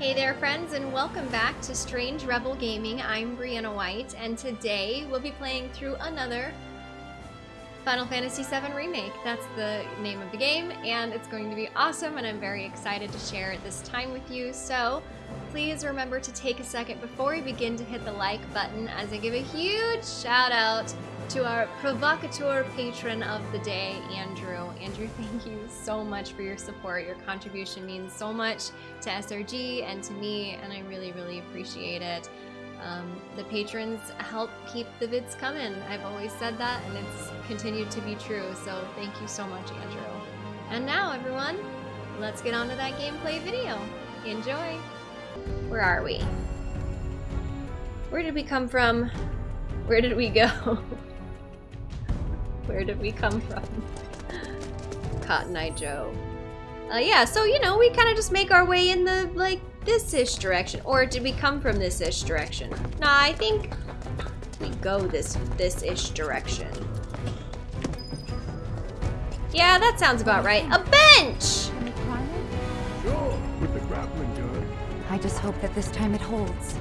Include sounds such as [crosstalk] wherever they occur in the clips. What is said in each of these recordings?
Hey there friends and welcome back to Strange Rebel Gaming. I'm Brianna White and today we'll be playing through another Final Fantasy VII Remake. That's the name of the game and it's going to be awesome and I'm very excited to share this time with you. So please remember to take a second before we begin to hit the like button as I give a huge shout out to our provocateur patron of the day, Andrew. Andrew, [laughs] thank you so much for your support. Your contribution means so much to SRG and to me, and I really, really appreciate it. Um, the patrons help keep the vids coming. I've always said that, and it's continued to be true, so thank you so much, Andrew. And now, everyone, let's get on to that gameplay video. Enjoy! Where are we? Where did we come from? Where did we go? [laughs] Where did we come from? [laughs] Cotton Eye Joe. Uh, yeah, so, you know, we kind of just make our way in the, like, this-ish direction. Or did we come from this-ish direction? Nah, I think we go this, this-ish direction. Yeah, that sounds about right. A bench! Can we climb it? Sure, with the grappling gun. I just hope that this time it holds.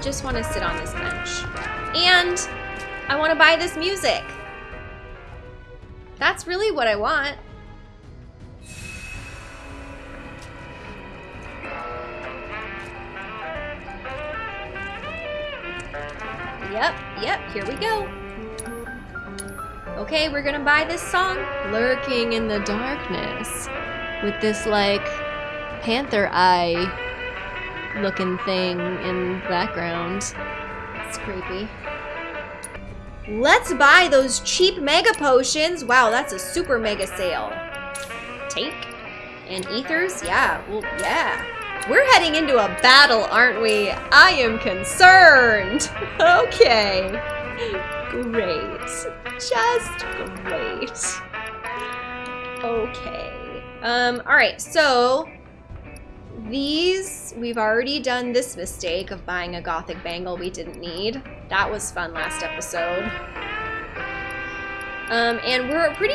Just want to sit on this bench. And I want to buy this music. That's really what I want. Yep, yep, here we go. Okay, we're gonna buy this song, Lurking in the Darkness, with this like panther eye looking thing in the background. It's creepy. Let's buy those cheap mega potions. Wow, that's a super mega sale. Take. And ethers? Yeah, well, yeah. We're heading into a battle, aren't we? I am concerned. [laughs] okay. Great. Just great. Okay. Um, alright, so these, we've already done this mistake of buying a gothic bangle we didn't need. That was fun last episode. Um, and we're pretty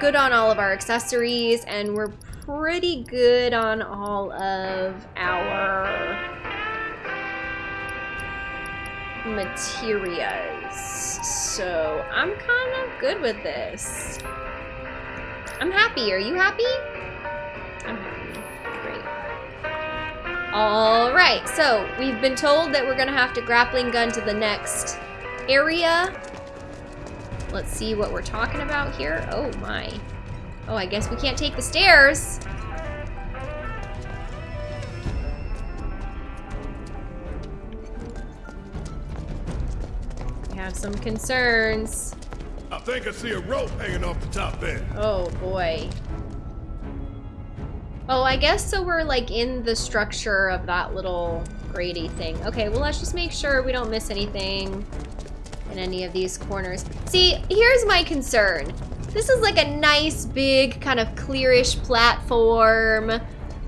good on all of our accessories, and we're pretty good on all of our materials. So I'm kind of good with this. I'm happy. Are you happy? I'm happy. All right, so we've been told that we're gonna have to grappling gun to the next area. Let's see what we're talking about here. Oh my. Oh, I guess we can't take the stairs. We have some concerns. I think I see a rope hanging off the top end. Oh boy. Oh, I guess so we're like in the structure of that little grady thing. Okay, well let's just make sure we don't miss anything in any of these corners. See, here's my concern. This is like a nice big kind of clearish platform.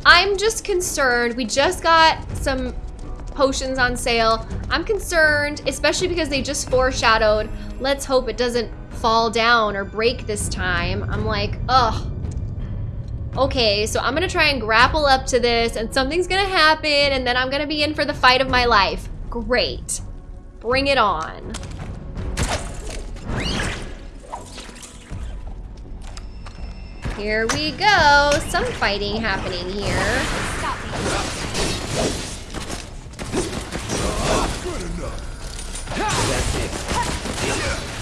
I'm just concerned. We just got some potions on sale. I'm concerned, especially because they just foreshadowed. Let's hope it doesn't fall down or break this time. I'm like, ugh. Okay, so I'm gonna try and grapple up to this and something's gonna happen and then I'm gonna be in for the fight of my life. Great. Bring it on. Here we go. Some fighting happening here. Good enough.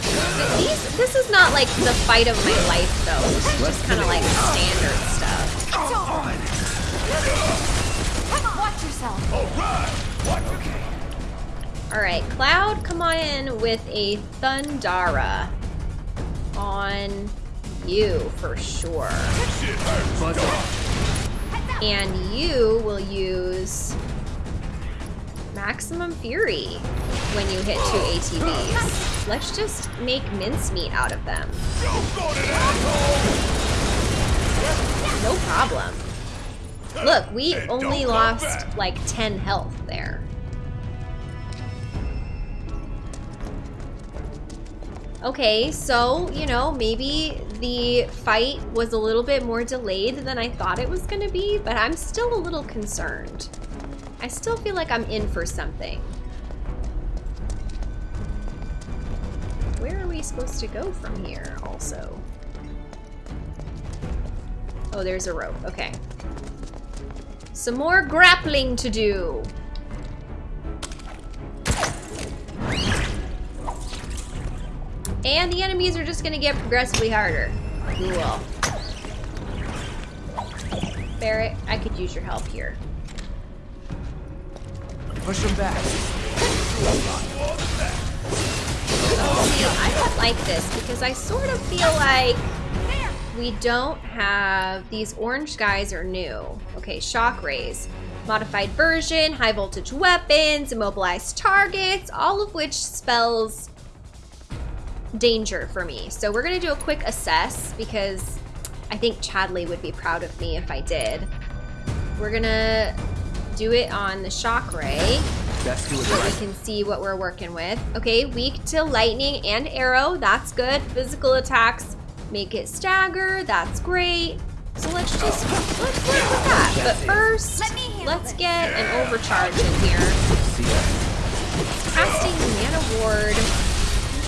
These, this is not like the fight of my life though. This is just kind of like standard stuff. Come on, watch yourself. All right. All right, Cloud, come on in with a Thundara on you for sure. And you will use Maximum Fury when you hit two ATBs. Let's just make mincemeat out of them. You got it, asshole. No problem. Look, we only lost like 10 health there. Okay, so, you know, maybe the fight was a little bit more delayed than I thought it was gonna be, but I'm still a little concerned. I still feel like I'm in for something. Where are we supposed to go from here also? Oh, there's a rope. Okay. Some more grappling to do. And the enemies are just gonna get progressively harder. Cool. Barret, I could use your help here. Push them back. I don't like this because I sort of feel like we don't have these orange guys are new. Okay, shock rays, modified version, high voltage weapons, immobilized targets, all of which spells danger for me. So we're gonna do a quick assess because I think Chadley would be proud of me if I did. We're gonna do it on the shock ray Best do it so we can see what we're working with. Okay, weak to lightning and aero, that's good. Physical attacks make it stagger, that's great. So let's just, oh. let's work with that. But first, Let me let's this. get an overcharge in here. Casting Mana Wall,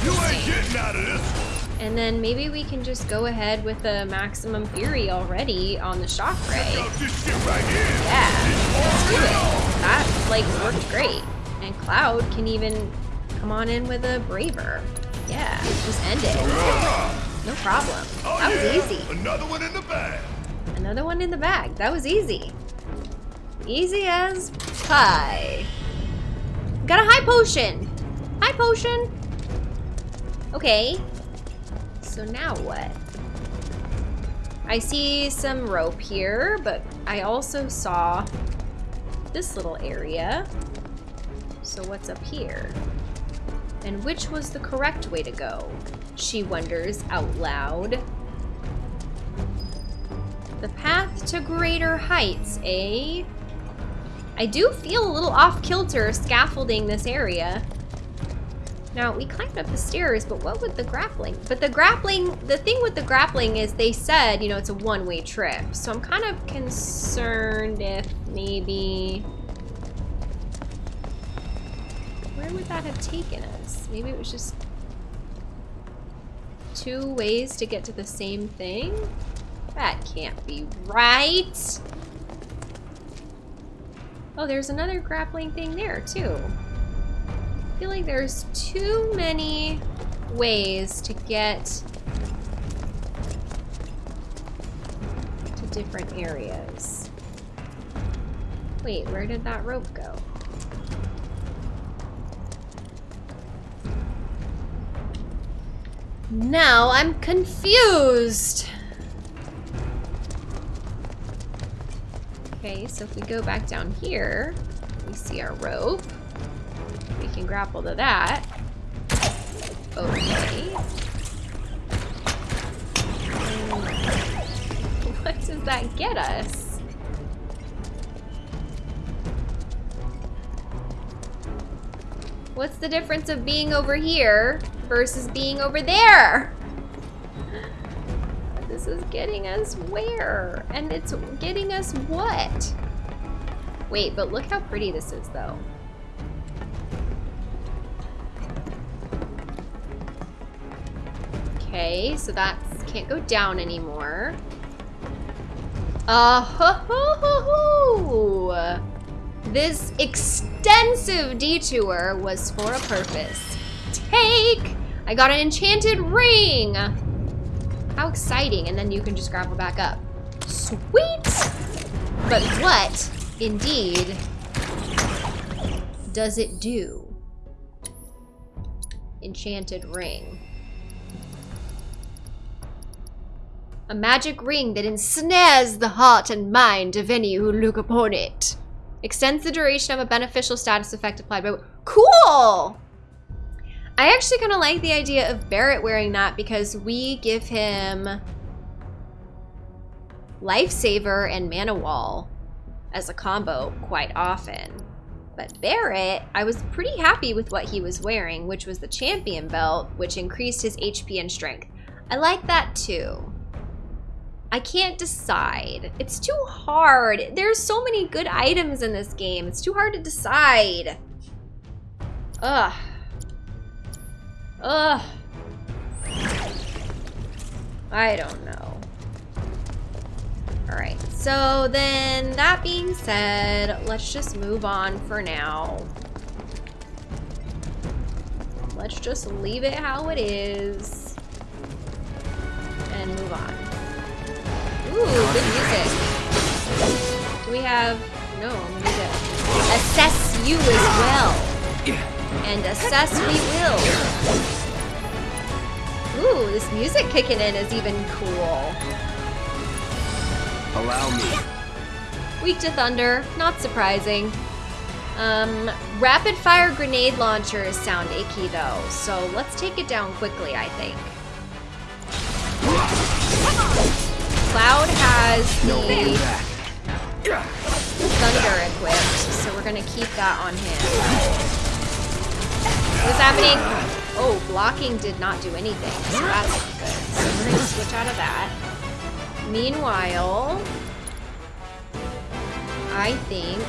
You ain't getting out of this one. And then maybe we can just go ahead with the Maximum Fury already on the Shock Ray. Out this shit right here. Yeah, let's do it. That, like, worked great. And Cloud can even come on in with a Braver. Yeah, just end it. No problem. Oh, That was easy. Another one in the bag. Another one in the bag. That was easy. Easy as pie. Got a high potion. High potion. Okay. So now what? I see some rope here, but I also saw this little area. So what's up here? And which was the correct way to go? She wonders out loud. The path to greater heights, eh? I do feel a little off-kilter scaffolding this area. Now, we climbed up the stairs, but what with the grappling? But the grappling, the thing with the grappling is they said, you know, it's a one-way trip. So I'm kind of concerned if maybe... Where would that have taken us? Maybe it was just two ways to get to the same thing? That can't be right. Oh, there's another grappling thing there too. I feel like there's too many ways to get to different areas. Wait, where did that rope go? Now I'm confused. Okay, so if we go back down here, we see our rope. Can grapple to that. Okay. What does that get us? What's the difference of being over here versus being over there? This is getting us where? And it's getting us what? Wait, but look how pretty this is though. Okay, so that can't go down anymore. Uh ho ho ho ho! This extensive detour was for a purpose. Take! I got an enchanted ring! How exciting, and then you can just grapple back up. Sweet! But what, indeed, does it do? Enchanted ring. A magic ring that ensnares the heart and mind of any who look upon it. Extends the duration of a beneficial status effect applied by... Cool! I actually kind of like the idea of Barret wearing that because we give him Lifesaver and Mana Wall as a combo quite often. But Barret, I was pretty happy with what he was wearing, which was the Champion Belt, which increased his HP and strength. I like that too. I can't decide. It's too hard. There's so many good items in this game. It's too hard to decide. Ugh. Ugh. I don't know. Alright, so then that being said, let's just move on for now. Let's just leave it how it is. And move on. Ooh, good music. Do we have... No, we need to assess you as well. And assess we will. Ooh, this music kicking in is even cool. Allow me. Weak to thunder, not surprising. Um, rapid fire grenade launchers sound icky though, so let's take it down quickly, I think. Cloud has the thunder equipped, so we're gonna keep that on him. What's happening? Oh, blocking did not do anything, so that's not good. So we're gonna switch out of that. Meanwhile, I think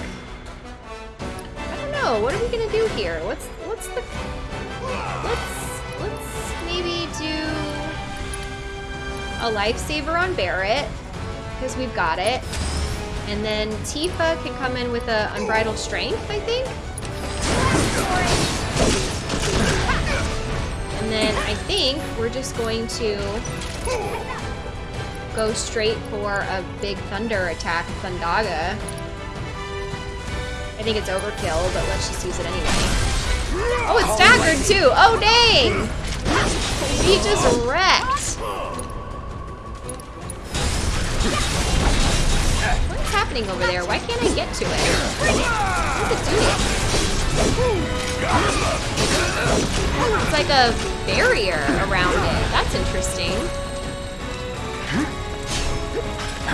I don't know. What are we gonna do here? What's what's the let's let's maybe do a lifesaver on Barret because we've got it, and then Tifa can come in with a unbridled strength. I think. And then I think we're just going to go straight for a big thunder attack, Thundaga. I think it's overkill, but let's just use it anyway. Oh, it's staggered too! Oh, dang! He just wrecked! Happening over there? Why can't I get to it? What's it doing? It's like a barrier around it. That's interesting. I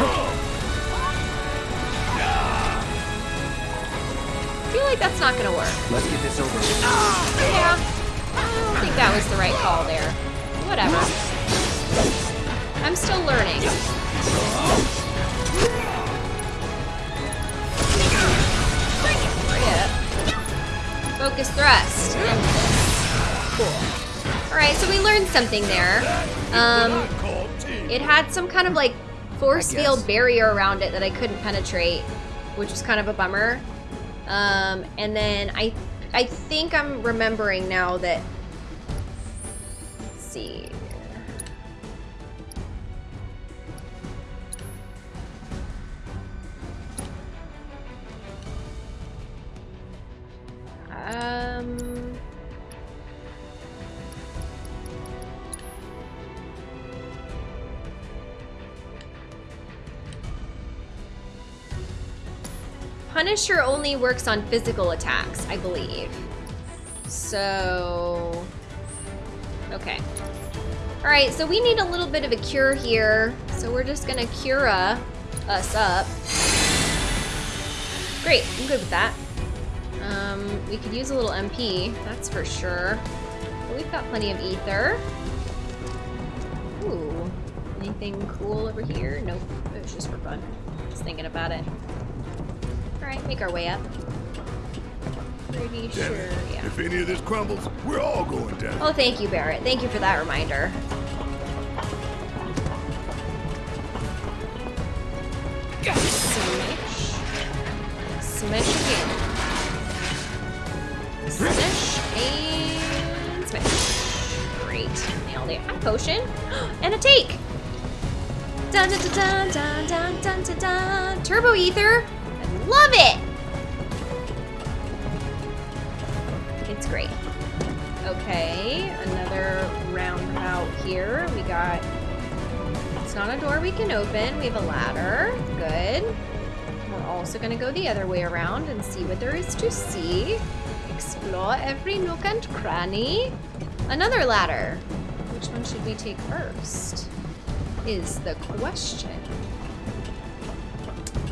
feel like that's not gonna work. Let's get this over with. Yeah. I don't think that was the right call there. Whatever. I'm still learning. Focus thrust. Cool. Alright, so we learned something there. Um, it had some kind of like force field barrier around it that I couldn't penetrate, which was kind of a bummer. Um, and then I, I think I'm remembering now that. Let's see. Um. Punisher only works on physical attacks, I believe. So... Okay. Alright, so we need a little bit of a cure here. So we're just gonna Cura us up. Great, I'm good with that. We could use a little MP, that's for sure. But we've got plenty of ether. Ooh, anything cool over here? Nope, it was just for fun. Just thinking about it. Alright, make our way up. Pretty Damn sure, it. yeah. If any of this crumbles, we're all going down. Oh, thank you, Barret. Thank you for that reminder. Nailed. A potion. [gasps] And a take. Dun dun dun dun dun dun dun dun. Turbo ether. I love it. It's great. Okay, another roundabout here. We got. It's not a door we can open. We have a ladder. Good. We're also gonna go the other way around and see what there is to see. Explore every nook and cranny. Another ladder. Which one should we take first? Is the question.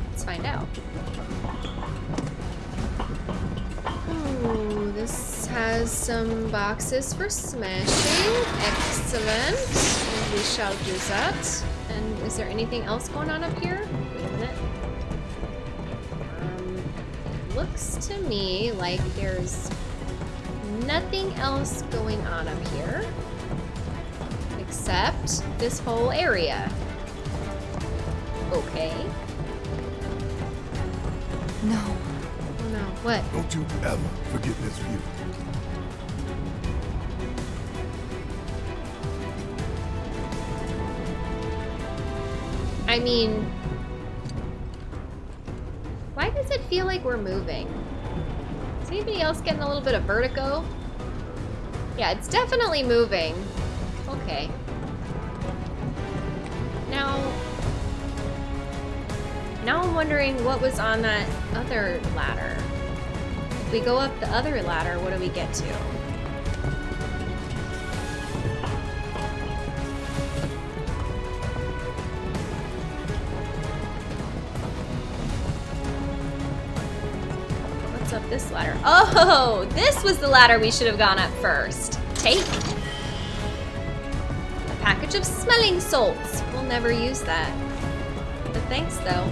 Let's find out. Ooh, this has some boxes for smashing. Excellent. We shall do that. And is there anything else going on up here? Wait a minute. Um, looks to me like there's nothing else going on up here except this whole area. Okay. No. Oh no. What? Don't you ever forget this view. I mean, why does it feel like we're moving? Is anybody else getting a little bit of vertigo? Yeah, it's definitely moving. Okay. Wondering what was on that other ladder. If we go up the other ladder, what do we get to? What's up this ladder? Oh, this was the ladder we should have gone up first. Take. A package of smelling salts. We'll never use that. But thanks, though.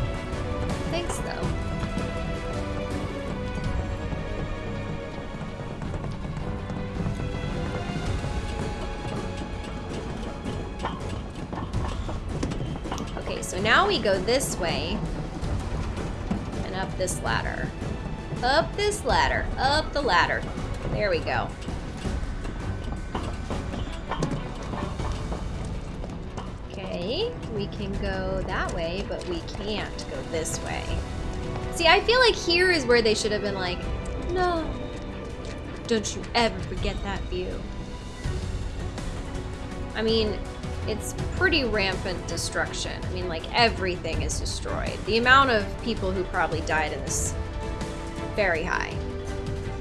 We go this way and up this ladder. Up this ladder. Up the ladder. There we go. Okay, we can go that way, but we can't go this way. See, I feel like here is where they should have been like, no, don't you ever forget that view. I mean, it's pretty rampant destruction. I mean, like, everything is destroyed. The amount of people who probably died in this very high.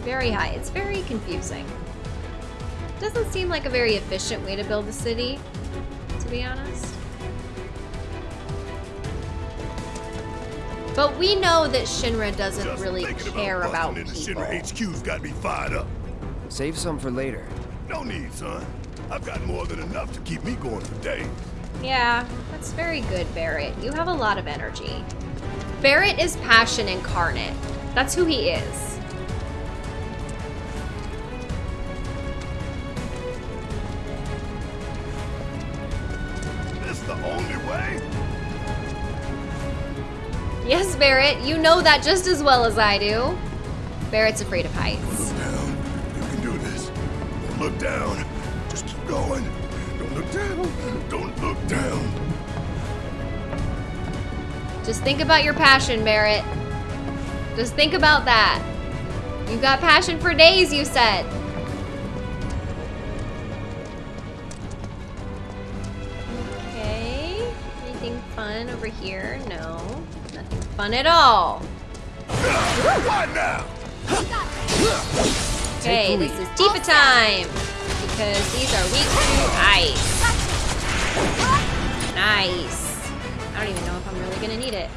Very high. It's very confusing. Doesn't seem like a very efficient way to build a city, to be honest. But we know that Shinra doesn't Just really care about busting into people. Shinra HQ's got me fired up. Save some for later. No need, son. I've got more than enough to keep me going for days. Yeah, that's very good, Barret. You have a lot of energy. Barret is passion incarnate. That's who he is. This the only way? Yes, Barret, you know that just as well as I do. Barret's afraid of heights. Look down. You can do this. Look down. Just going. Don't look down. Don't look down. Just think about your passion, Barret. Just think about that. You've got passion for days, you said. Okay. Anything fun over here? No. Nothing fun at all. Now? Okay, this is Tifa time. Because these are weak to ice. Nice. I don't even know if I'm really gonna need it.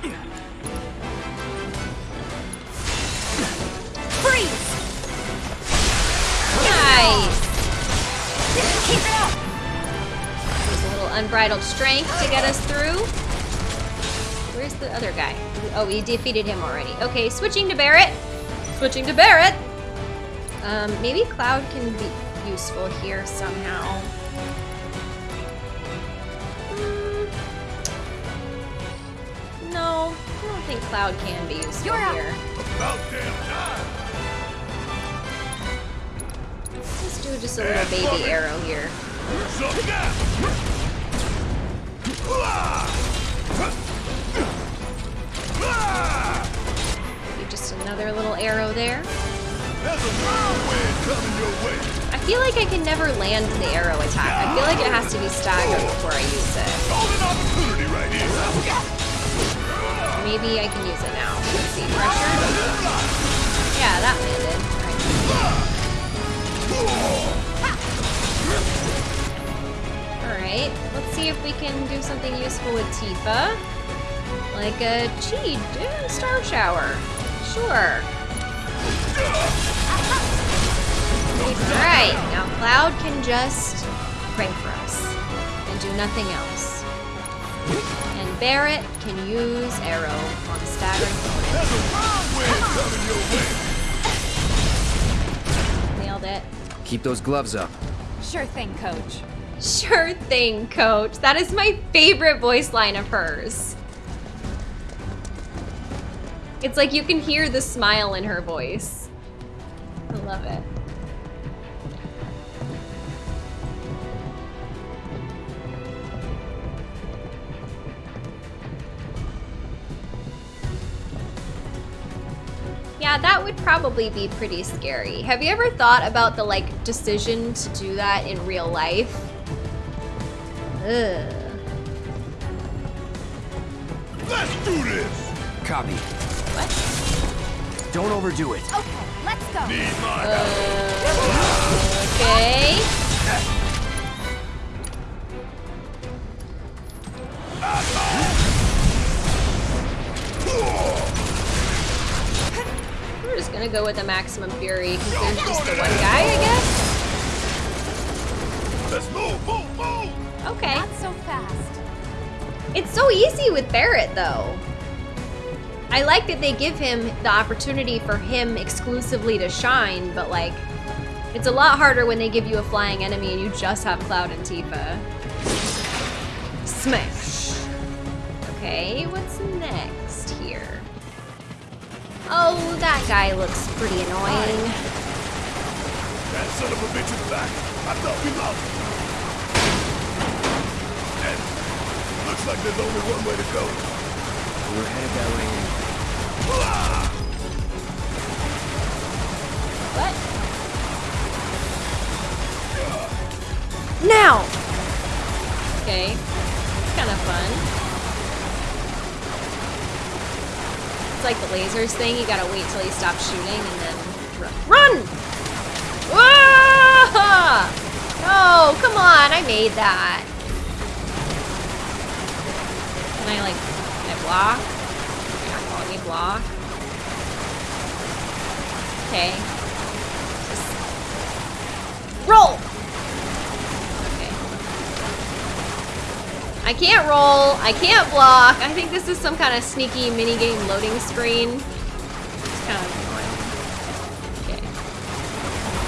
Freeze! Nice. Keep it up! There's a little unbridled strength to get us through. Where's the other guy? Oh, we defeated him already. Okay, switching to Barret. Switching to Barret. Um, maybe Cloud can be useful here somehow. Hmm. No, I don't think Cloud can be useful You're up. here. About damn time. Let's do just a little baby arrow here. Maybe just another little arrow there. There's a whirlwind coming your way. I feel like I can never land the arrow attack. I feel like it has to be staggered before I use it. Golden opportunity right here. Maybe I can use it now. Let's see, pressure. Yeah, that landed. Alright, let's see if we can do something useful with Tifa. Like a eh, star shower. Sure. Alright, now Cloud can just pray for us and do nothing else. And Barret can use Arrow on a staggering opponent. There's a wrong wind coming your way. Nailed it. Keep those gloves up. Sure thing, coach. Sure thing, coach. That is my favorite voice line of hers. It's like you can hear the smile in her voice. I love it. Probably be pretty scary. Have you ever thought about the like decision to do that in real life? Ugh. Let's do this. Copy. What? Don't overdo it. Okay, let's go. Need my uh, Okay. We're just gonna go with the maximum fury because there's just the one guy, I guess. Let's move, move, move. Okay. Not so fast. It's so easy with Barret, though. I like that they give him the opportunity for him exclusively to shine, but like, it's a lot harder when they give you a flying enemy and you just have Cloud and Tifa. Smash. Okay, what's next here? Oh, that guy looks pretty annoying. That son of a bitch is back. I thought we lost. And looks like there's only one way to go. We're headed that way. What? Now! Okay. It's Kind of fun. It's like the lasers thing. You gotta wait till he stops shooting and then run. Run! Ah! No, come on. I made that. Can I like, can I block? You're not me block? Okay. Just roll! Okay. I can't roll. I can't block. I think this is some kind of sneaky minigame loading screen. It's kind of annoying. Okay.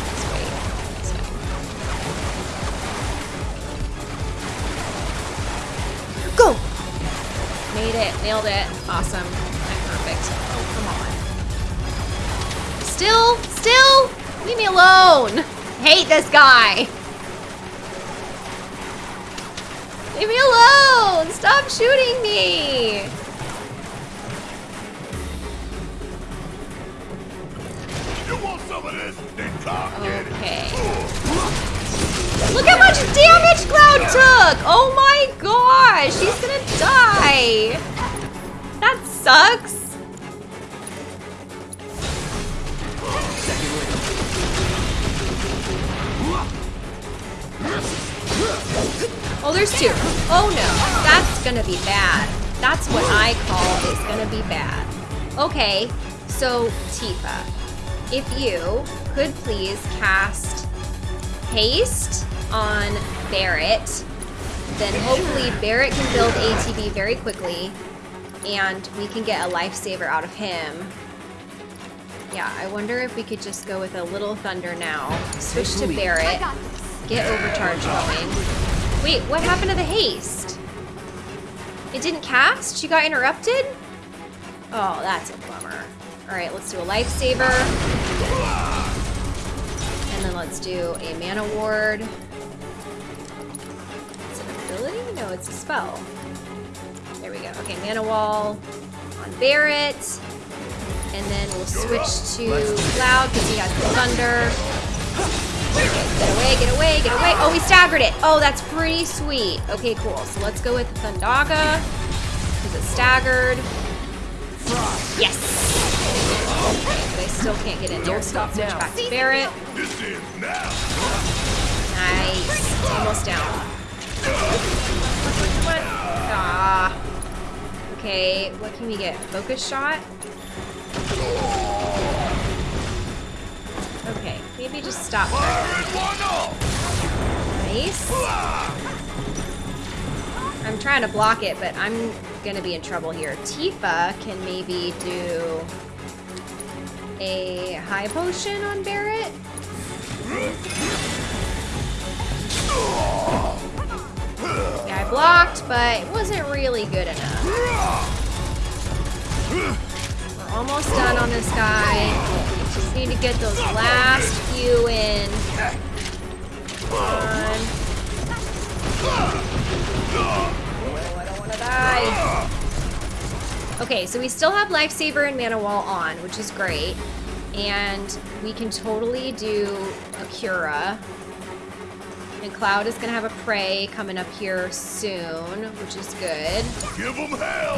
This way. Go! Made it. Nailed it. Awesome. I'm perfect. Oh, come on. Still, still, leave me alone. Hate this guy. Leave me alone. Stop shooting me. You want some of this? Then come. Okay. Look how much damage Cloud took. Oh my gosh. He's gonna die. That sucks. Oh, there's two. Oh no, that's gonna be bad. That's what I call is gonna be bad. Okay, so Tifa, if you could please cast haste on Barret, then hopefully Barret can build ATB very quickly, and we can get a lifesaver out of him. Yeah, I wonder if we could just go with a little thunder now. Switch to I Barret. Get overcharge going. Wait, what happened to the haste? It didn't cast? She got interrupted? Oh, that's a bummer. Alright, let's do a lifesaver. And then let's do a mana wall. It's an ability? No, it's a spell. There we go. Okay, mana wall on Barret. And then we'll switch to Cloud because he has thunder. Get away, get away, get away. Oh, we staggered it. Oh, that's pretty sweet. Okay, cool. So let's go with Thundaga. Because it's staggered. Yes. Okay, but I still can't get in there. Stop so switch back to Barret. This is now. Nice. Almost down. What? Ah. Okay, what can we get? Focus shot? Okay, maybe just stop. Nice. I'm trying to block it, but I'm gonna be in trouble here. Tifa can maybe do a high potion on Barret. Yeah, I blocked, but it wasn't really good enough. We're almost done on this guy. We just need to get those last few in. Come on. Oh, I don't want to die. Okay, so we still have Lifesaver and Mana Wall on, which is great. And we can totally do a Cura. And Cloud is going to have a Prey coming up here soon, which is good. Give them hell!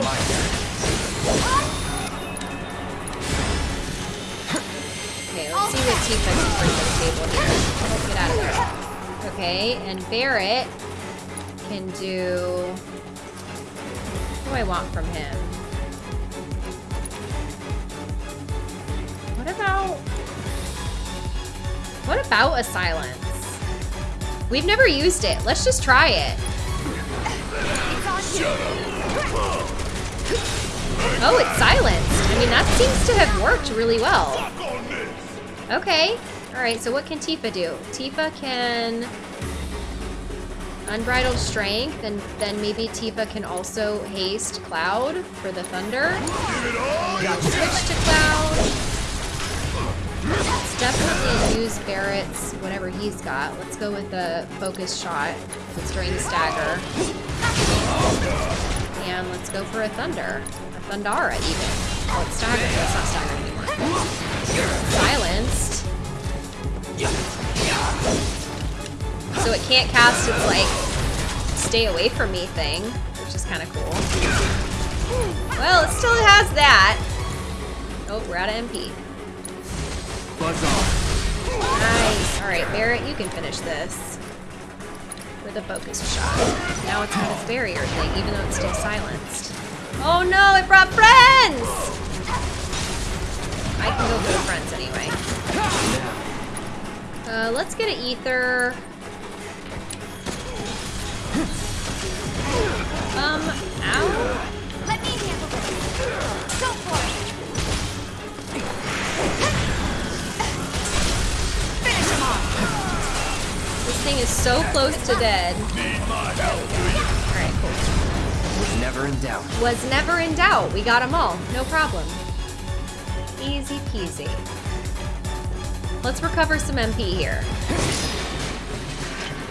See what Tifa can bring to the table here. Let's get out of there. Okay, and Barret can do... What do I want from him? What about... What about a silence? We've never used it. Let's just try it. Oh, it's silenced. I mean, that seems to have worked really well. Fuck on this! Okay. Alright, so what can Tifa do? Tifa can... Unbridled Strength, and then maybe Tifa can also haste Cloud for the Thunder. Give it all you Switch to Cloud. Let's definitely use Barret's whatever he's got. Let's go with the Focus Shot. Let's drain the Stagger. And let's go for a Thunder. A Thundara, even. Oh, it's Stagger. It's not Stagger anymore. Silenced. So it can't cast its, like, stay away from me thing, which is kind of cool. Well, it still has that. Oh, we're out of MP. Buzz off. Nice. All right, Barret, you can finish this with a focus shot. Now it's got its barrier thing, even though it's still silenced. Oh no, it brought friends! I can go for the friends anyway. Uh, let's get an ether. Um, ow. Let me handle this. Go for it. Finish him off. This thing is so close to dead. need my help. Alright, cool. Was never in doubt. Was never in doubt. We got them all. No problem. Easy peasy. Let's recover some MP here.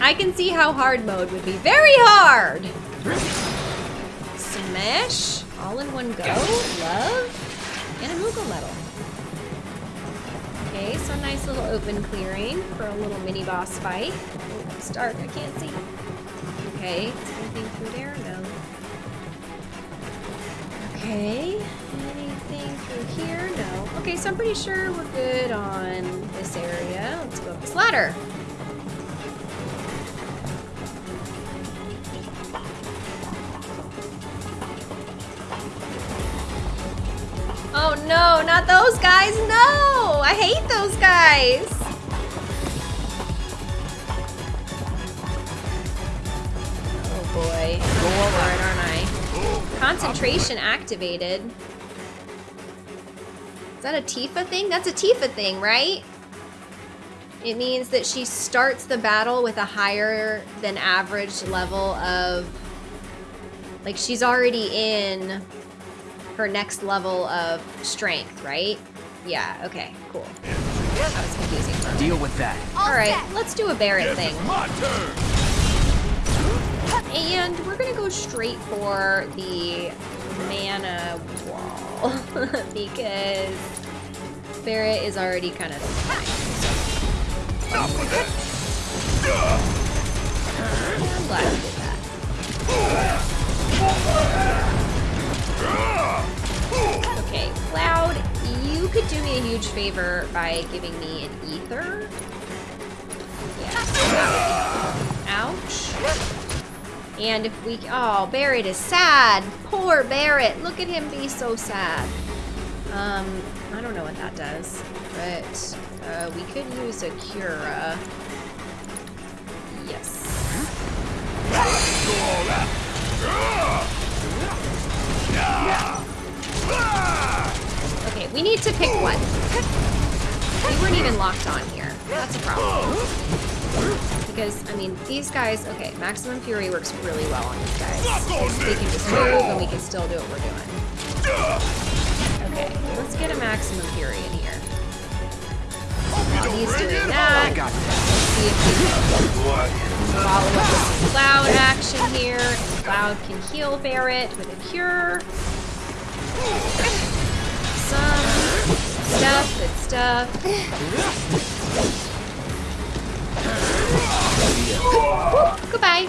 I can see how hard mode would be very hard. Smash. All in one go. Love. And a Moogle Medal. Okay, so nice little open clearing for a little mini boss fight. Oh, it's dark. I can't see. Okay, is there anything through there? No. Okay, through here? No. Okay, so I'm pretty sure we're good on this area. Let's go up this ladder. Oh no, not those guys! No! I hate those guys! Oh boy. I'm aren't I? Concentration activated. Is that a Tifa thing? That's a Tifa thing, right? It means that she starts the battle with a higher than average level of... Like, she's already in her next level of strength, right? Yeah, okay, cool. That was confusing for me. Deal with that. Alright, let's do a Barret Yes, thing. it's my turn! And we're gonna go straight for the mana wall [laughs] because Barret is already kind of of this! I'm glad I did that. Okay, Cloud, you could do me a huge favor by giving me an ether. Yeah. Ouch. And if we, oh, Barret is sad. Poor Barret. Look at him be so sad. Um, I don't know what that does, but uh, we could use a Cura. Yes. Okay, we need to pick one. We weren't even locked on here. That's a problem. Because, I mean, these guys, okay, Maximum Fury works really well on these guys. They can just move and we can still do what we're doing. Okay, let's get a Maximum Fury in here. While he's doing that, this. see if we can follow up with some Cloud action here. Cloud can heal Barret with a cure. Some stuff, good stuff. Whoop, goodbye.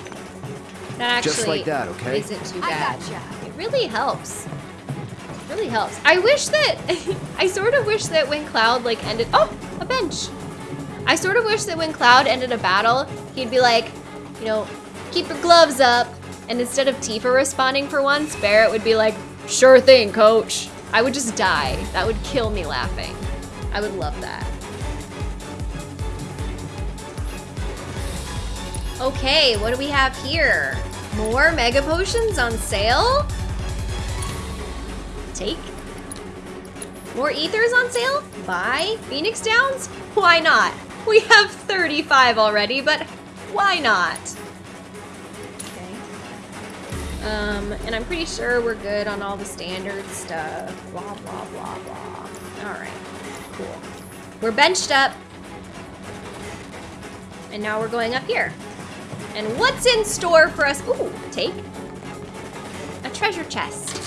That actually Just like that, okay? isn't too bad. It really helps. It Really helps. I wish that [laughs] I sort of wish that when Cloud like ended oh, a bench. I sort of wish that when Cloud ended a battle, he'd be like, you know, keep your gloves up. And instead of Tifa responding for once, Barret would be like, sure thing, coach. I would just die. That would kill me laughing. I would love that. Okay, what do we have here? More Mega Potions on sale? Take. More Ethers on sale? Buy. Phoenix Downs? Why not? We have 35 already, but why not? Okay. Um, and I'm pretty sure we're good on all the standard stuff. Blah, blah, blah, blah. Alright, cool. We're benched up. And now we're going up here. And what's in store for us? Ooh, take. A treasure chest.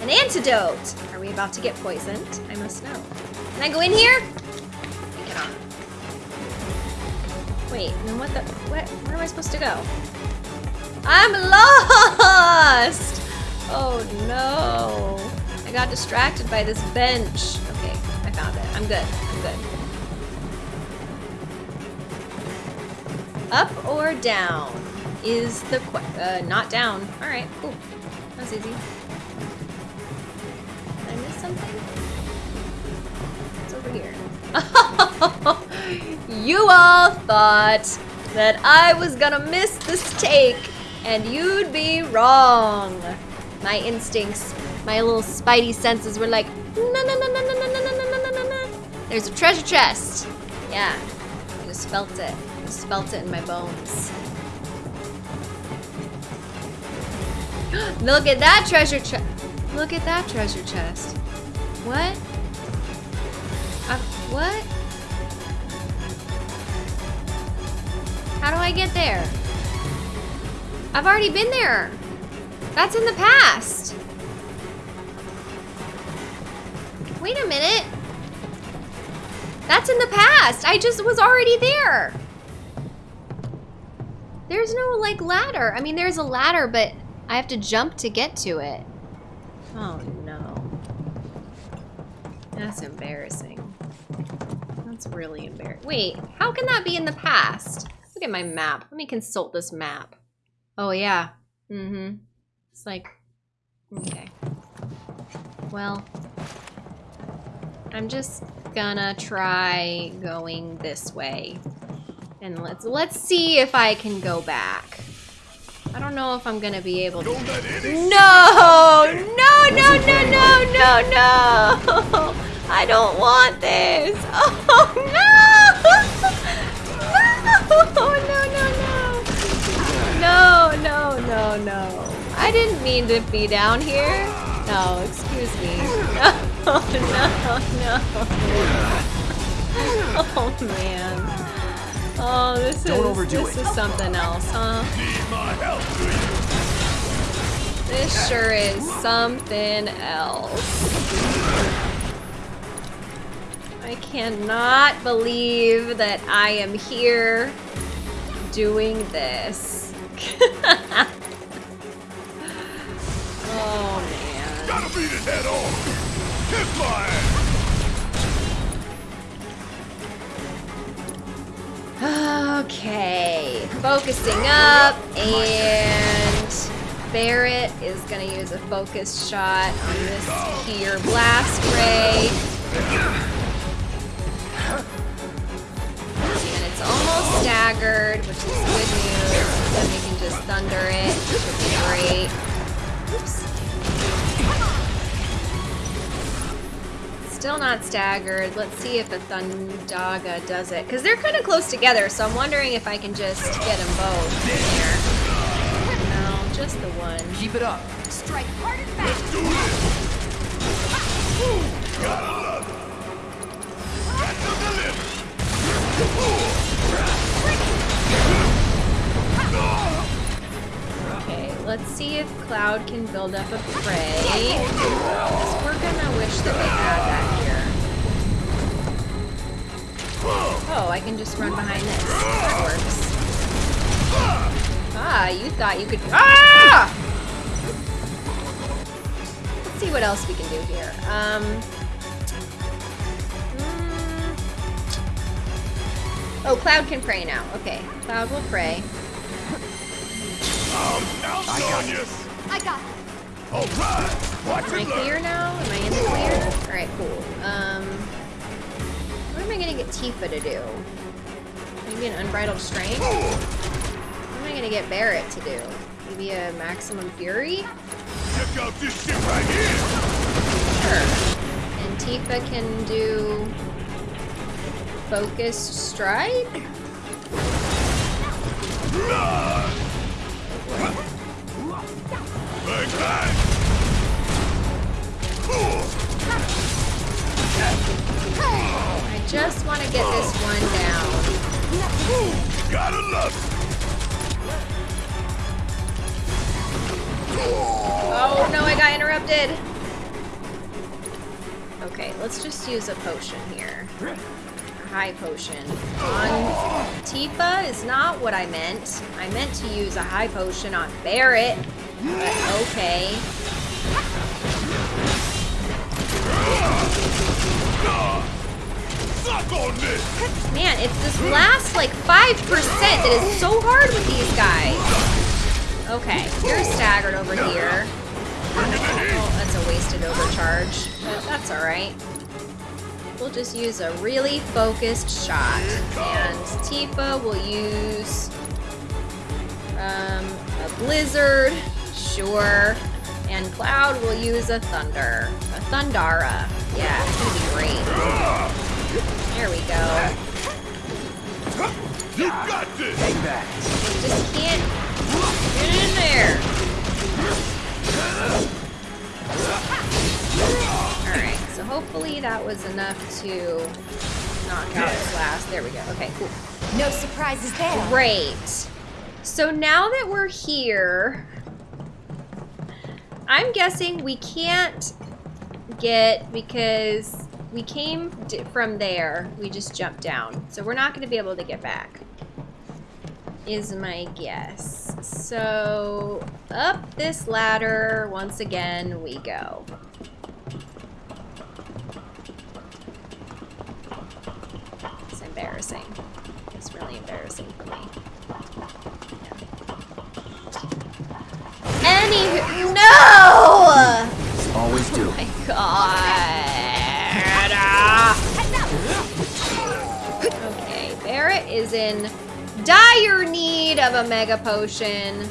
An antidote. Are we about to get poisoned? I must know. Can I go in here? Cannot. Wait, then what the, what, where am I supposed to go? I'm lost! Oh no. I got distracted by this bench. Okay, I found it. I'm good, I'm good. Up or down is the que- uh, not down. All right, cool. That was easy. Did I miss something? It's over here. you all thought that I was gonna miss this take, and you'd be wrong. My instincts, my little spidey senses were like. There's a treasure chest. Yeah, I just felt it. Just felt it in my bones. [gasps] Look at that treasure chest. Look at that treasure chest. What? Uh, what? How do I get there? I've already been there. That's in the past. Wait a minute. That's in the past. I just was already there. There's no like ladder. I mean, there's a ladder, but I have to jump to get to it. Oh no. That's embarrassing. That's really embarrassing. Wait, how can that be in the past? Look at my map. Let me consult this map. Oh yeah. Mm-hmm. It's like, okay. Well, I'm just gonna try going this way. And let's let's see if I can go back. I don't know if I'm gonna be able to. No! No, no, no, no, no, no! [laughs] I don't want this! [laughs] Oh, no! [laughs] No, no, no, no! No, no, no, no. I didn't mean to be down here. No, excuse me. Oh, no, no, no. Oh, man. Oh, this is, Don't overdo this it. is something else, huh? need my help, do you? This sure is something else. I cannot believe that I am here doing this. [laughs] oh man. Gotta beat it head on. Kiss my ass. Okay, focusing up and Barret is gonna use a focus shot on this here blast ray. And it's almost staggered, which is good news. Then we can just thunder it, which would be great. Oops. Still not staggered. Let's see if the Thundaga does it. Because they're kind of close together, so I'm wondering if I can just get them both in there. No, just the one. Keep it up. Strike hard and fast. Do this! Gotta love it! Got to deliver! Let's see if Cloud can build up a prey. we're gonna wish that we had that here. Oh, I can just run behind this. That works. Ah, you thought you could. Ah! Let's see what else we can do here. Um. mm. Oh, Cloud can pray now. Okay, Cloud will pray. I got you! I got it. All right! Watch Am I it learn! clear now? Am I in the clear? Alright, cool. Um, what am I gonna get Tifa to do? Maybe an Unbridled Strength? What am I gonna get Barret to do? Maybe a Maximum Fury? Check out this shit right here! Sure. And Tifa can do... Focused Strike? Bang, bang! I just want to get this one down. Gotta love Oh no, I got interrupted. Okay, let's just use a potion here. A high potion. On Tifa is not what I meant. I meant to use a high potion on Barret. Okay. Man, it's this last like 5% that is so hard with these guys. Okay, you're staggered over here. Oh, that's a wasted overcharge. But that's alright. We'll just use a really focused shot. And Tifa will use um, a blizzard, sure. And Cloud will use a thunder. A Thundara. Yeah, it's gonna be great. There we go. You got this! Hang back. Just can't get in there. Alright, so hopefully that was enough to knock out his last. There we go. Okay, cool. No surprises there. Great. So now that we're here, I'm guessing we can't get because we came from there. We just jumped down. So we're not going to be able to get back. Is my guess. So up this ladder once again we go. It's embarrassing. It's really embarrassing for me. Any no! Always do. Oh my god. Okay, Barret is in dire need of a mega potion.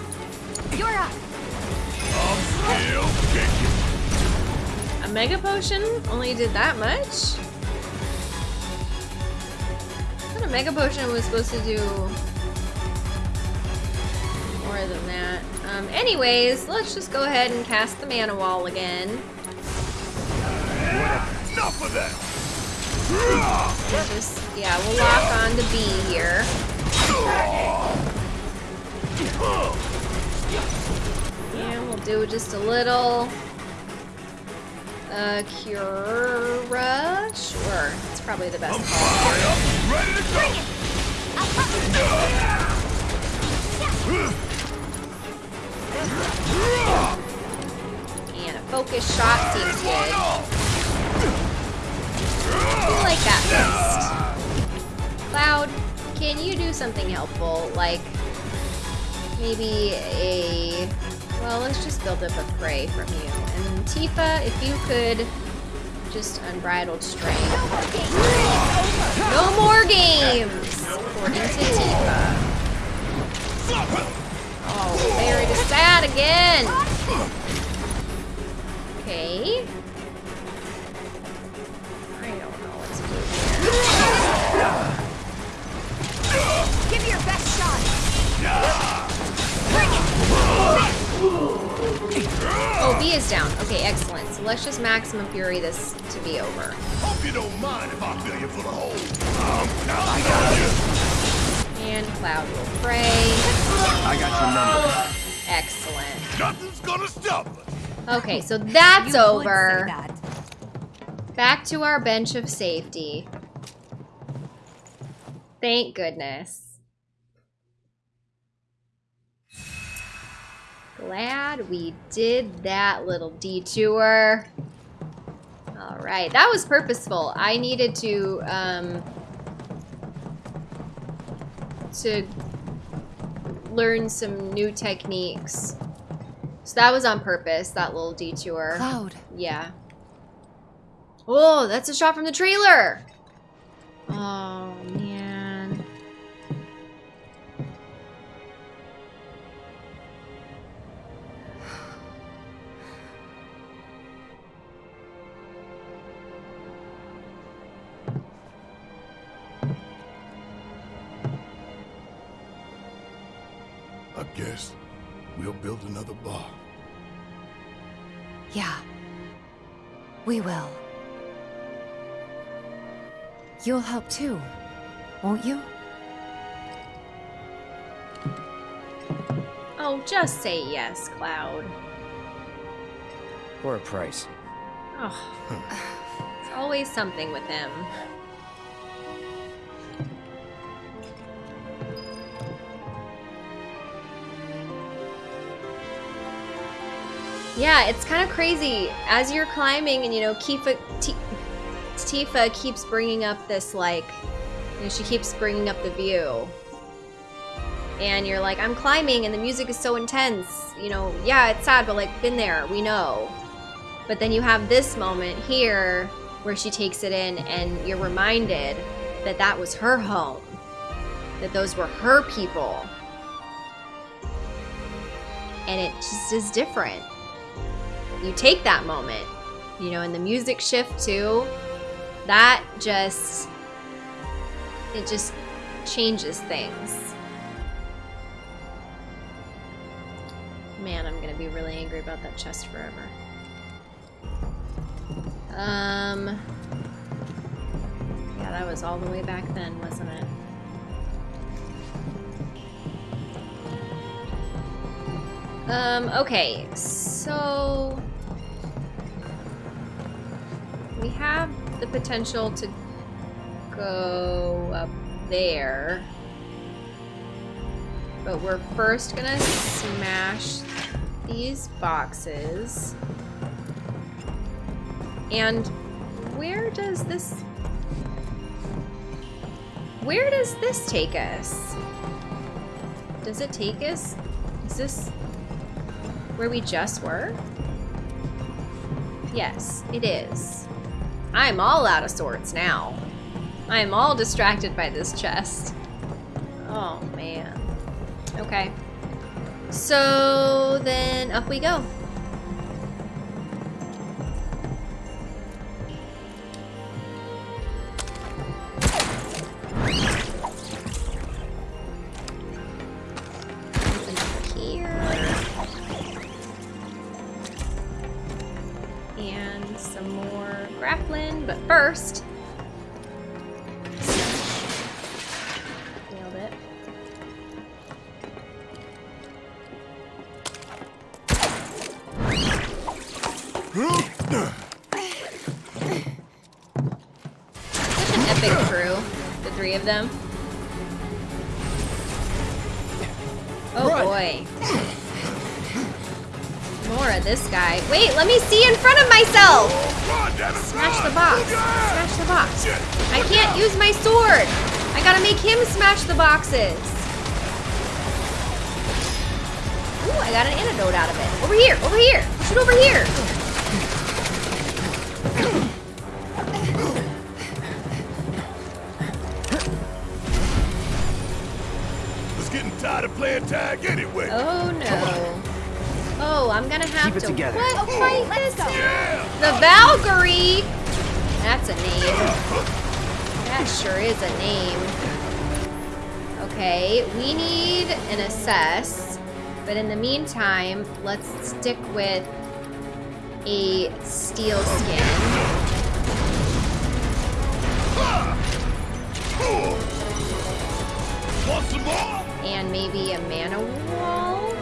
You're up. I'm still kicking! A mega potion only did that much? I a mega potion was supposed to do more than that. Um, anyways, let's just go ahead and cast the mana wall again. Enough of that! Just, yeah, we'll lock on to B here. And we'll do just a little uh, Cura. Sure, it's probably the best I'm call. Ready to go! And a focus shot seems good. I like that best. Cloud, can you do something helpful? Like maybe a Well, let's just build up a prey from you. And Tifa, if you could just unbridled strength. No more games! According to Tifa. Oh, Barret is sad again! Okay. I don't know what to here. Give me your best shot. Bring it. Oh, B is down. Okay, excellent. So let's just maximum fury this to be over. Hope you don't mind if I fill you full of holes. Um, I got you. And Cloud will pray. I got your number. Excellent. Nothing's gonna stop us. Okay, so that's You would over. say that. Back to our bench of safety. Thank goodness. Glad we did that little detour. All right, that was purposeful. I needed to, um, to learn some new techniques. So that was on purpose, that little detour. Cloud. Yeah. Oh, that's a shot from the trailer. Oh, I guess we'll build another bar. Yeah. We will. You'll help too, won't you? Oh, just say yes, Cloud. For a price. Oh, it's always something with him. Yeah, it's kind of crazy. As you're climbing, and you know, Kifa, T- Tifa keeps bringing up this like, you know, she keeps bringing up the view, and you're like, I'm climbing, and the music is so intense. You know, yeah, it's sad, but like, been there, we know. But then you have this moment here where she takes it in, and you're reminded that that was her home, that those were her people. And it just is different. You take that moment, you know, and the music shift too, that just, it just changes things. Man, I'm gonna be really angry about that chest forever. Um. Yeah, that was all the way back then, wasn't it? Um, okay, so we have the potential to go up there. But we're first gonna smash these boxes. And where does this... Where does this take us? Does it take us? Is this where we just were? Yes, it is. I'm all out of sorts now. I am all distracted by this chest. Oh, man. Okay. So, then up we go. Of them. Oh boy. More of this guy. Wait, let me see in front of myself! Run, Smash the box. Smash the box. I can't use my sword! I gotta make him smash the boxes! Want some more? and maybe a mana wall.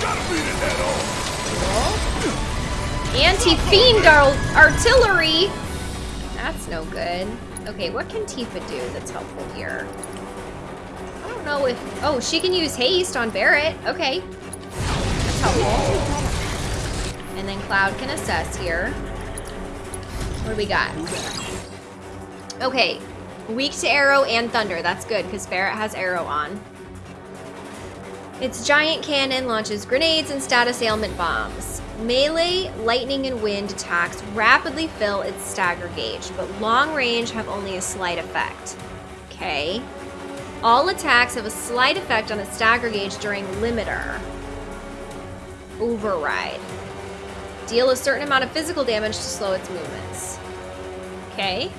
Gotta beat it head on. Anti-fiend ar- artillery. That's no good. Okay, what can Tifa do that's helpful here? I don't know if. Oh, she can use haste on Barret. Okay, that's helpful. And then Cloud can assess here. What do we got? Okay, weak to aero and thunder. That's good because Barret has aero on. Its giant cannon launches grenades and status ailment bombs. Melee, lightning, and wind attacks rapidly fill its stagger gauge, but long range have only a slight effect. Okay. All attacks have a slight effect on its stagger gauge during limiter. Override. Deal a certain amount of physical damage to slow its movements. Okay.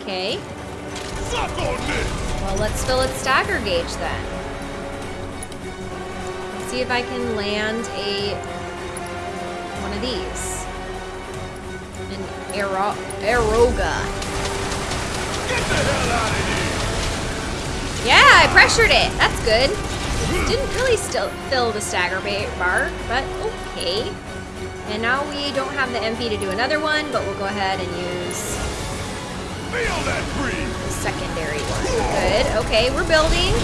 Okay. Suck on this. Well, let's fill its stagger gauge then. Let's see if I can land a one of these. An Aero- Aeroga. Get the hell out of here. Yeah, I pressured it. That's good. Didn't really still fill the stagger bar, but okay. And now we don't have the MP to do another one, but we'll go ahead and use Feel that breeze. Secondary one. Good. Okay, we're building.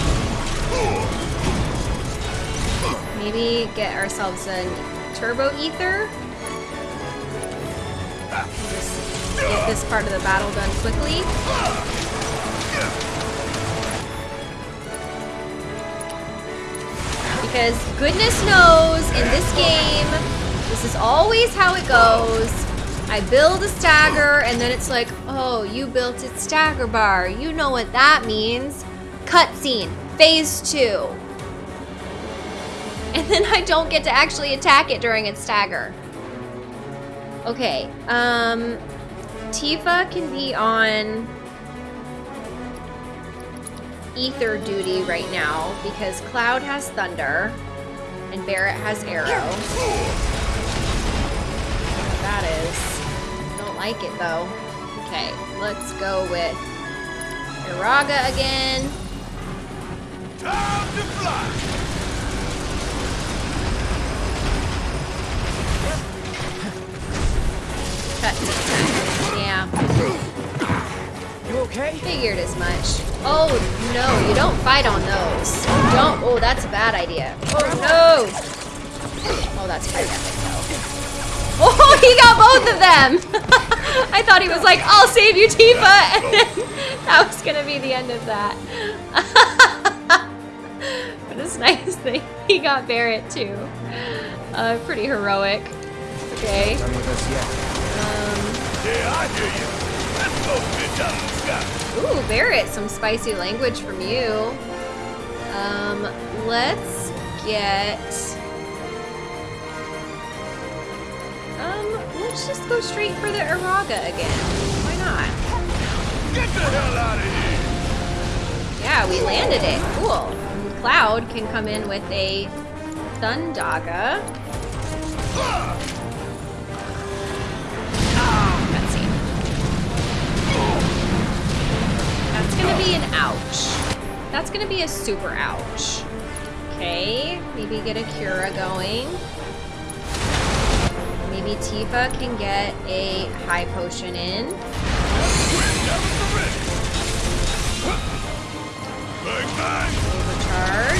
Maybe get ourselves a turbo ether. Just get this part of the battle done quickly. Because goodness knows in this game, this is always how it goes. I build a stagger and then it's like, oh, you built its stagger bar. You know what that means. Cutscene, phase two. And then I don't get to actually attack it during its stagger. Okay, um, Tifa can be on ether duty right now because Cloud has thunder and Barret has aero. That is. Don't like it though. Okay, let's go with Aeroga again. Time to fly. Cut. Yeah, You okay? figured as much. Oh no, you don't fight on those. You don't. Oh, that's a bad idea. Oh no. Oh, that's quite epic though. [laughs] Oh, he got both of them. [laughs] I thought he was like, "I'll save you, Tifa," [laughs] and then that was gonna be the end of that. but it's nice that he got Barret too. Uh, pretty heroic. Okay. Done with us yet. Um, Yeah, I hear you. Let's go bitch out of the sky. Ooh, Barret, some spicy language from you. Um, let's get. Um, let's just go straight for the Aeroga again. Why not? Get the hell out of here. Yeah, we landed it. Cool. And Cloud can come in with a Thundaga. Cutscene. That's gonna be an ouch. That's gonna be a super ouch. Okay, maybe get a Cura going. Maybe Tifa can get a high potion in. Overcharge.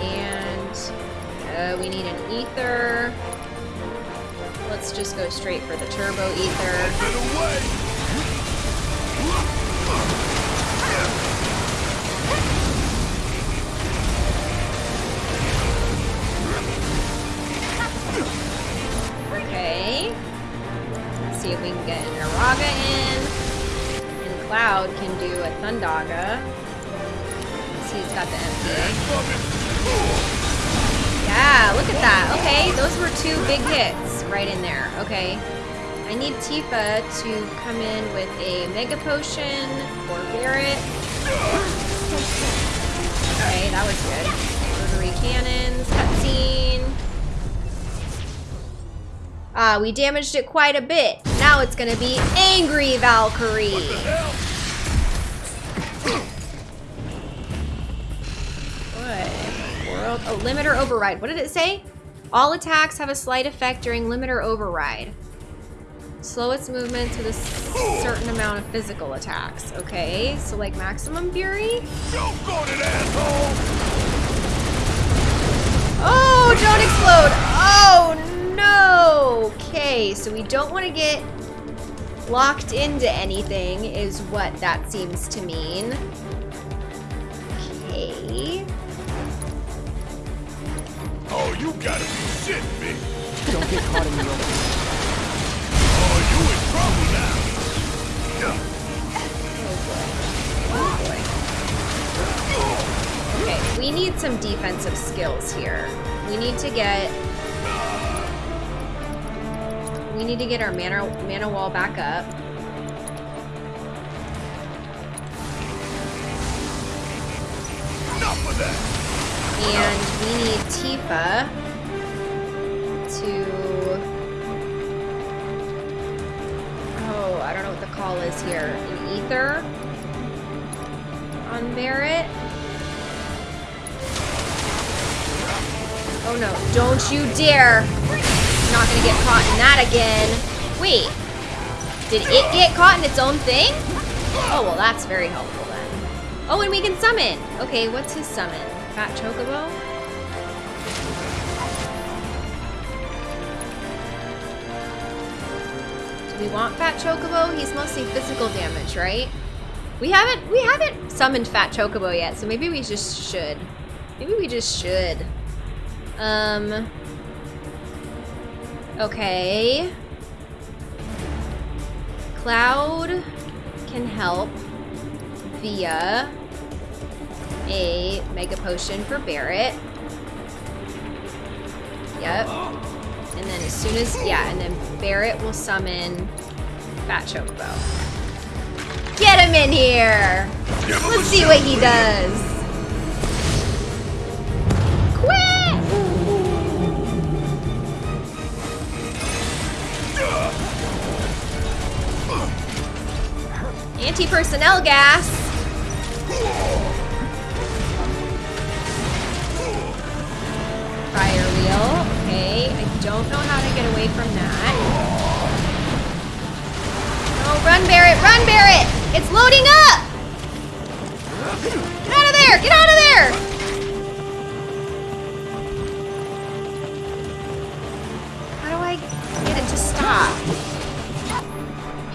And uh, we need an ether. Let's just go straight for the turbo ether. Cloud can do a Thundaga. He's got the MP. Yeah, look at that. Okay, those were two big hits right in there. Okay. I need Tifa to come in with a Mega Potion for Barret. Okay, that was good. Rotary cannons, cutscene. Ah, we damaged it quite a bit. Now it's gonna be Angry Valkyrie. Oh, limiter override. What did it say? All attacks have a slight effect during limiter override. Slow its movements with a certain amount of physical attacks. Okay, so like maximum fury? Don't go to that asshole! Oh, don't explode! Oh no! Okay, so we don't want to get locked into anything is what that seems to mean. Okay. Oh, you gotta be shitting me! Don't get caught in the open. Oh, you in trouble now! Yeah. Oh boy. Okay, we need some defensive skills here. We need to get we need to get our mana mana wall back up. Enough of that! And we need Tifa to Oh, I don't know what the call is here. An ether on Barret. Oh no, don't you dare! Not gonna get caught in that again. Wait, did it get caught in its own thing? Oh, well that's very helpful then. Oh, and we can summon! Okay, what's his summon? Fat Chocobo? Want Fat Chocobo? He's mostly physical damage, right? We haven't we haven't summoned Fat Chocobo yet, so maybe we just should. Maybe we just should. Um Okay. Cloud can help via a Mega Potion for Barret. Yep. And then as soon as, yeah, and then Barret will summon Fat Chocobo. Get him in here! Let's see what he does. Quit! Anti-personnel gas. Away from that. Oh, run, Barret! Run, Barret! It's loading up! Get out of there! Get out of there! How do I get it to stop?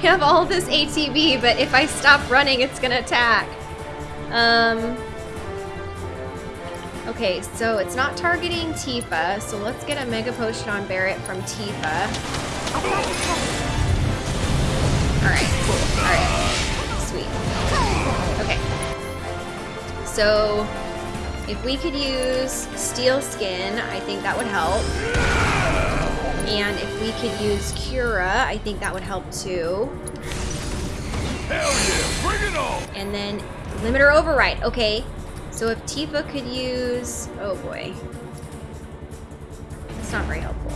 You have all this ATB, but if I stop running, it's gonna attack. Um. Okay, so it's not targeting Tifa, so let's get a Mega Potion on Barret from Tifa. Alright, cool. Alright. Sweet. Okay. So, if we could use Steel Skin, I think that would help. And if we could use Cura, I think that would help too. Hell yeah! Bring it on! And then limiter override. Okay. So if Tifa could use oh boy. That's not very helpful.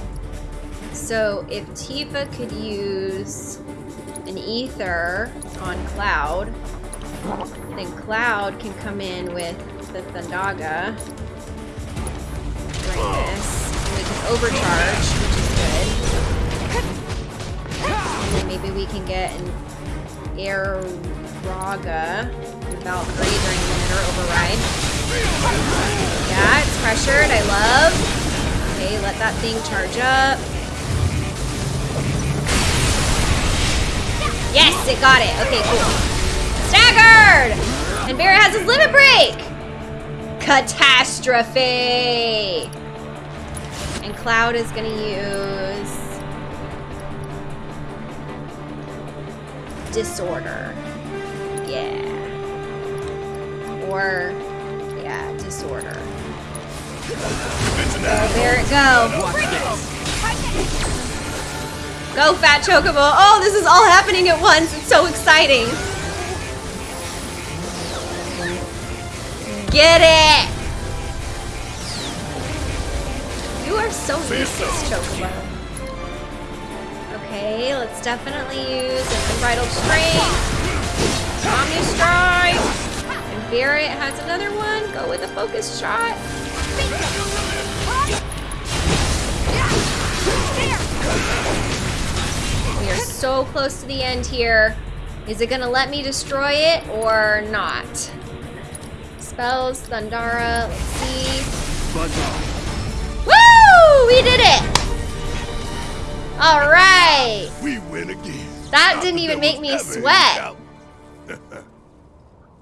So if Tifa could use an ether on Cloud, then Cloud can come in with the Thundaga. Bring this. And we can overcharge, which is good. And then maybe we can get an Air Raga Valkyrie during limiter override. Yeah, it's pressured. I love. Okay, let that thing charge up. Yes, it got it. Okay, cool. Staggered! And Barret has his limit break! Catastrophe! And Cloud is gonna use disorder. Yeah. Or, yeah, disorder. Oh, there it go. Go, Fat Chocobo. Oh, this is all happening at once. It's so exciting. Get it! You are so useless, Chocobo. Okay, let's definitely use an unbridled strength. Omni Strike. Barret has another one. Go with a focus shot. We are so close to the end here. Is it gonna let me destroy it or not? Spells, Thundara, let's see. Woo! We did it! Alright! We win again. That didn't even make me sweat.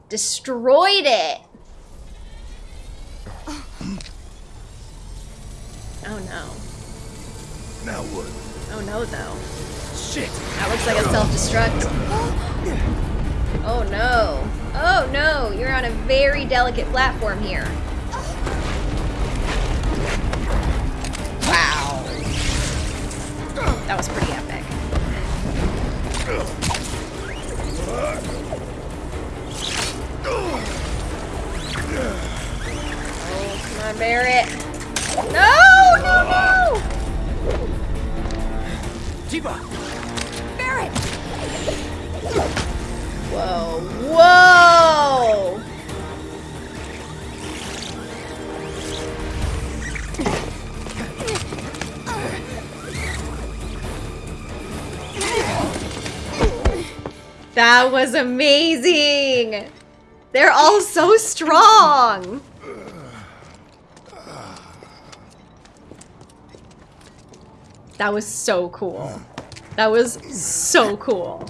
Destroyed it! Oh no. Now what? Oh no though. Shit. That looks like a self-destruct. Oh no. Oh no, you're on a very delicate platform here. Wow. That was pretty epic. Oh, come on, Barret. No, no, no! Tiba! Barret! Whoa, whoa! That was amazing! They're all so strong! That was so cool. That was so cool.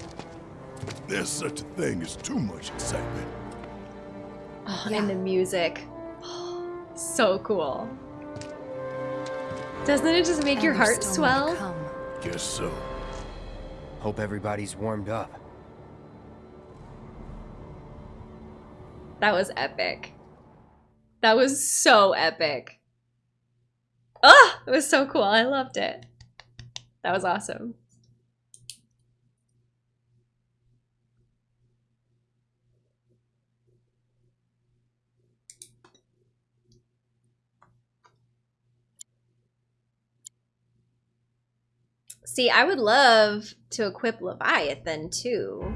There's such a thing as too much excitement. Oh, and the music. So cool. Doesn't it just make your And there's heart still more to swell? come. Guess so. Hope everybody's warmed up. That was epic. That was so epic. Oh, it was so cool. I loved it. That was awesome. See, I would love to equip Leviathan too.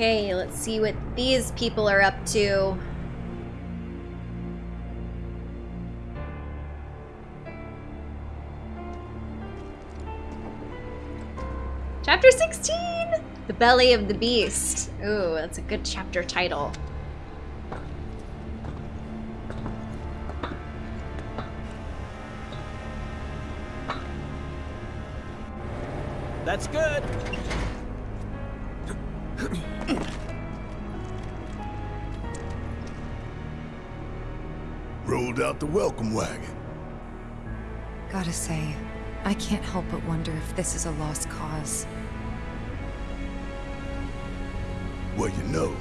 Okay, let's see what these people are up to. Chapter 16! The Belly of the Beast. Ooh, that's a good chapter title. That's good. [coughs] Rolled out the welcome wagon. Gotta say, I can't help but wonder if this is a lost cause. Well, you know,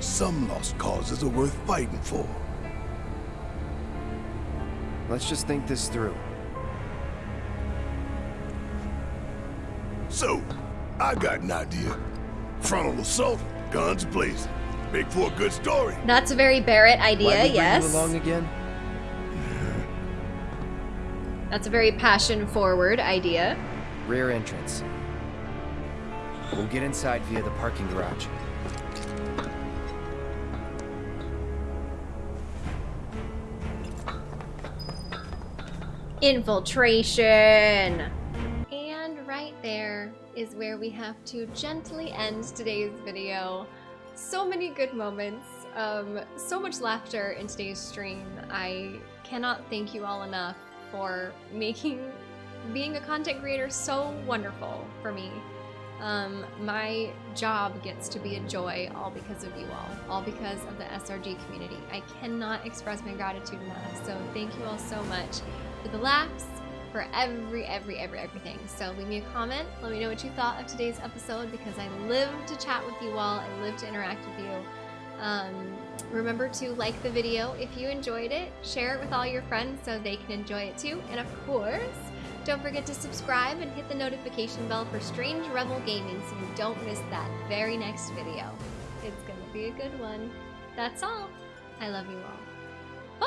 some lost causes are worth fighting for. Let's just think this through. So, I got an idea. Frontal assault, guns blazing. Make for a good story. That's a very Barret idea, Why'd we bring yes. you along again? That's a very passion forward idea. Rear entrance. We'll get inside via the parking garage. Infiltration! Is where we have to gently end today's video. So many good moments, um, so much laughter in today's stream. I cannot thank you all enough for making being a content creator so wonderful for me. Um, my job gets to be a joy all because of you all, all because of the SRG community. I cannot express my gratitude enough, so thank you all so much for the laughs, for every, every, every, everything. So leave me a comment. Let me know what you thought of today's episode because I live to chat with you all. I live to interact with you. Um, remember to like the video if you enjoyed it. Share it with all your friends so they can enjoy it too. And of course, don't forget to subscribe and hit the notification bell for Strange Rebel Gaming so you don't miss that very next video. It's gonna be a good one. That's all. I love you all.